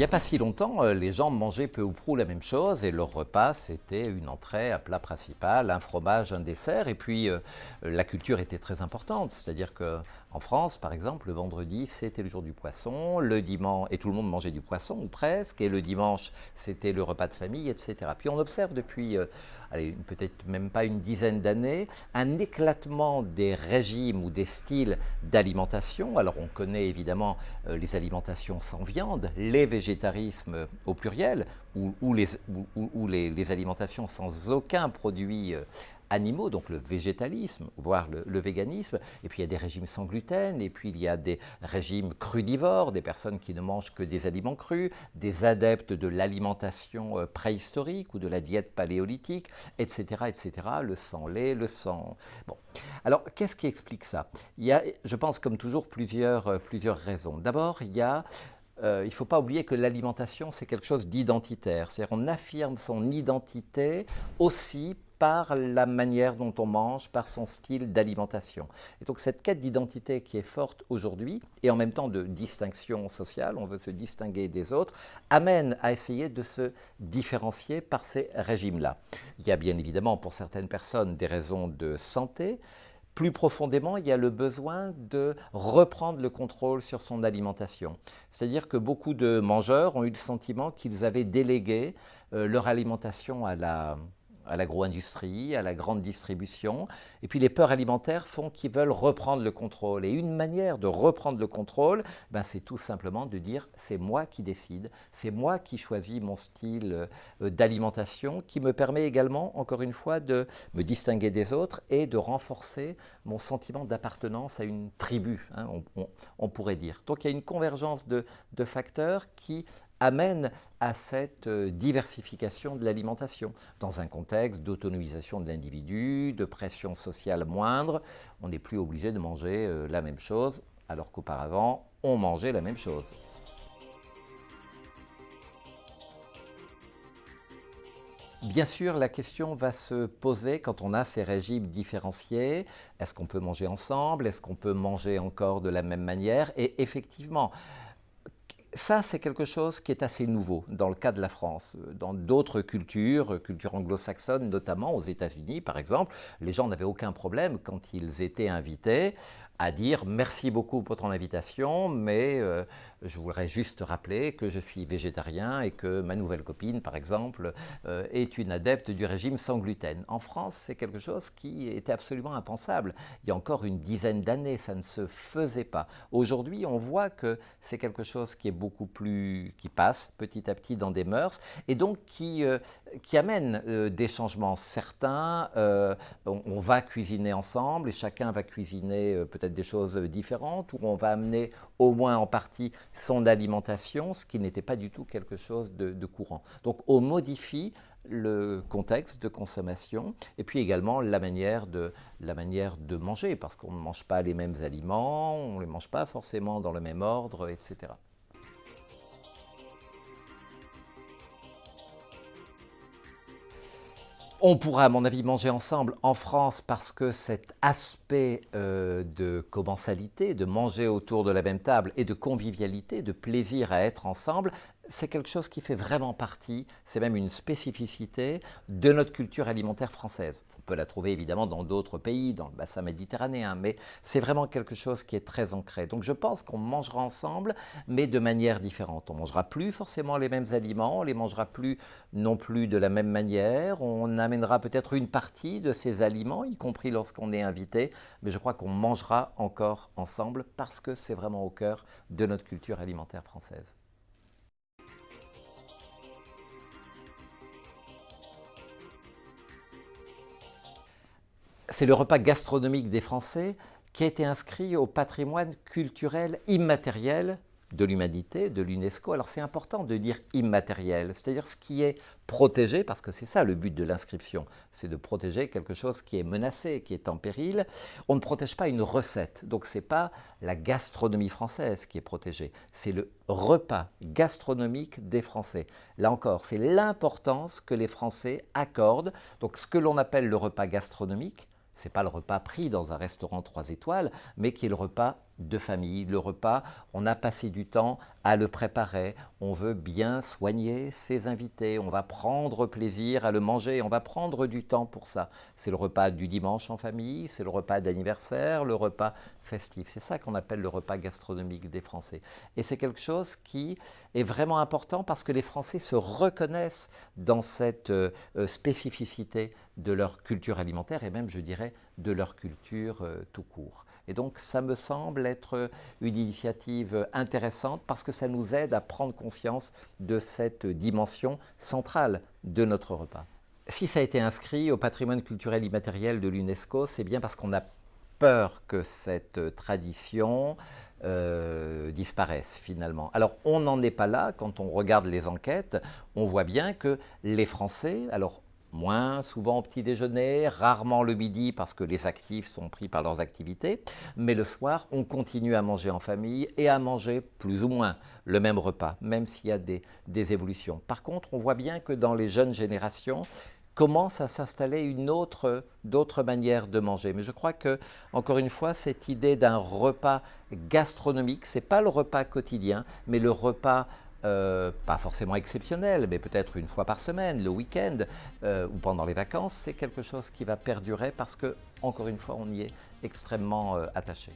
n'y a pas si longtemps, euh, les gens mangeaient peu ou prou la même chose et leur repas, c'était une entrée, un plat principal, un fromage, un dessert. Et puis, euh, la culture était très importante. C'est-à-dire qu'en France, par exemple, le vendredi, c'était le jour du poisson, le dimanche, et tout le monde mangeait du poisson, ou presque, et le dimanche, c'était le repas de famille, etc. Puis on observe depuis, euh, peut-être même pas une dizaine d'années, un éclatement des régimes ou des styles d'alimentation. Alors on connaît évidemment les alimentations sans viande, les végétarismes au pluriel, ou, les, alimentations sans aucun produit euh, animaux, donc le végétalisme, voire le, véganisme, et puis il y a des régimes sans gluten, et puis il y a des régimes crudivores, des personnes qui ne mangent que des aliments crus, des adeptes de l'alimentation euh, préhistorique ou de la diète paléolithique, etc., etc., le sang lait, le sang... Bon. Alors, qu'est-ce qui explique ça? Il y a, je pense, comme toujours, plusieurs, euh, plusieurs raisons. D'abord, il y a euh, il ne faut pas oublier que l'alimentation, c'est quelque chose d'identitaire. C'est-à-dire qu'on affirme son identité aussi par la manière dont on mange, par son style d'alimentation. Et donc cette quête d'identité qui est forte aujourd'hui, et en même temps de distinction sociale, on veut se distinguer des autres, amène à essayer de se différencier par ces régimes-là. Il y a bien évidemment pour certaines personnes des raisons de santé, plus profondément, il y a le besoin de reprendre le contrôle sur son alimentation. C'est-à-dire que beaucoup de mangeurs ont eu le sentiment qu'ils avaient délégué euh, leur alimentation à la, à l'agro-industrie, à la grande distribution. Et puis les peurs alimentaires font qu'ils veulent reprendre le contrôle. Et une manière de reprendre le contrôle, ben, c'est tout simplement de dire c'est moi qui décide, c'est moi qui choisis mon style euh, d'alimentation, qui me permet également, encore une fois, de me distinguer des autres et de renforcer mon sentiment d'appartenance à une tribu, hein, on, pourrait dire. Donc il y a une convergence de, de facteurs qui amène à cette euh, diversification de l'alimentation. Dans un contexte d'autonomisation de l'individu, de pression sociale moindre, on n'est plus obligé de manger euh, la même chose, alors qu'auparavant, on mangeait la même chose. Bien sûr, la question va se poser quand on a ces régimes différenciés. Est-ce qu'on peut manger ensemble? Est-ce qu'on peut manger encore de la même manière? Et effectivement, ça, c'est quelque chose qui est assez nouveau dans le cas de la France. Dans d'autres cultures, culture anglo-saxonne notamment, aux États-Unis par exemple, les gens n'avaient aucun problème quand ils étaient invités à dire merci beaucoup pour ton invitation, mais euh, je voudrais juste rappeler que je suis végétarien et que ma nouvelle copine, par exemple, euh, est une adepte du régime sans gluten. En France, c'est quelque chose qui était absolument impensable. Il y a encore une dizaine d'années, ça ne se faisait pas. Aujourd'hui, on voit que c'est quelque chose qui est beaucoup plus, qui passe petit à petit dans des mœurs et donc qui, euh, qui amène des changements certains. On, on, va cuisiner ensemble et chacun va cuisiner peut-être des choses différentes, où on va amener au moins en partie son alimentation, ce qui n'était pas du tout quelque chose de, courant. Donc on modifie le contexte de consommation et puis également la manière de, la manière de manger, parce qu'on ne mange pas les mêmes aliments, on ne les mange pas forcément dans le même ordre, etc. On pourra, à mon avis, manger ensemble en France parce que cet aspect euh, de commensalité, de manger autour de la même table et de convivialité, de plaisir à être ensemble, c'est quelque chose qui fait vraiment partie, c'est même une spécificité de notre culture alimentaire française peut la trouver évidemment dans d'autres pays, dans le bassin méditerranéen, mais c'est vraiment quelque chose qui est très ancré. Donc je pense qu'on mangera ensemble, mais de manière différente. On mangera plus forcément les mêmes aliments, on les mangera plus non plus de la même manière, on amènera peut-être une partie de ces aliments, y compris lorsqu'on est invité, mais je crois qu'on mangera encore ensemble parce que c'est vraiment au cœur de notre culture alimentaire française. C'est le repas gastronomique des Français qui a été inscrit au patrimoine culturel immatériel de l'humanité, de l'UNESCO. Alors c'est important de dire immatériel, c'est-à-dire ce qui est protégé, parce que c'est ça le but de l'inscription, c'est de protéger quelque chose qui est menacé, qui est en péril. On ne protège pas une recette, donc ce n'est pas la gastronomie française qui est protégée, c'est le repas gastronomique des Français. Là encore, c'est l'importance que les Français accordent, donc ce que l'on appelle le repas gastronomique, ce n'est pas le repas pris dans un restaurant 3 étoiles, mais qui est le repas de famille. Le repas, on a passé du temps à le préparer, on veut bien soigner ses invités, on va prendre plaisir à le manger, on va prendre du temps pour ça. C'est le repas du dimanche en famille, c'est le repas d'anniversaire, le repas festif. C'est ça qu'on appelle le repas gastronomique des Français. Et c'est quelque chose qui est vraiment important parce que les Français se reconnaissent dans cette euh, spécificité de leur culture alimentaire et même, je dirais, de leur culture euh, tout court. Et donc, ça me semble être une initiative intéressante parce que ça nous aide à prendre conscience de cette dimension centrale de notre repas. Si ça a été inscrit au patrimoine culturel immatériel de l'UNESCO, c'est bien parce qu'on a peur que cette tradition euh, disparaisse finalement. Alors on n'en est pas là, quand on regarde les enquêtes, on voit bien que les Français, alors moins souvent au petit déjeuner, rarement le midi parce que les actifs sont pris par leurs activités, mais le soir, on continue à manger en famille et à manger plus ou moins le même repas, même s'il y a des, évolutions. Par contre, on voit bien que dans les jeunes générations, commence à s'installer une autre, d'autres manières de manger. Mais je crois que, encore une fois, cette idée d'un repas gastronomique, c'est pas le repas quotidien, mais le repas euh, pas forcément exceptionnel, mais peut-être une fois par semaine, le week-end euh, ou pendant les vacances, c'est quelque chose qui va perdurer parce que, encore une fois, on y est extrêmement euh, attaché.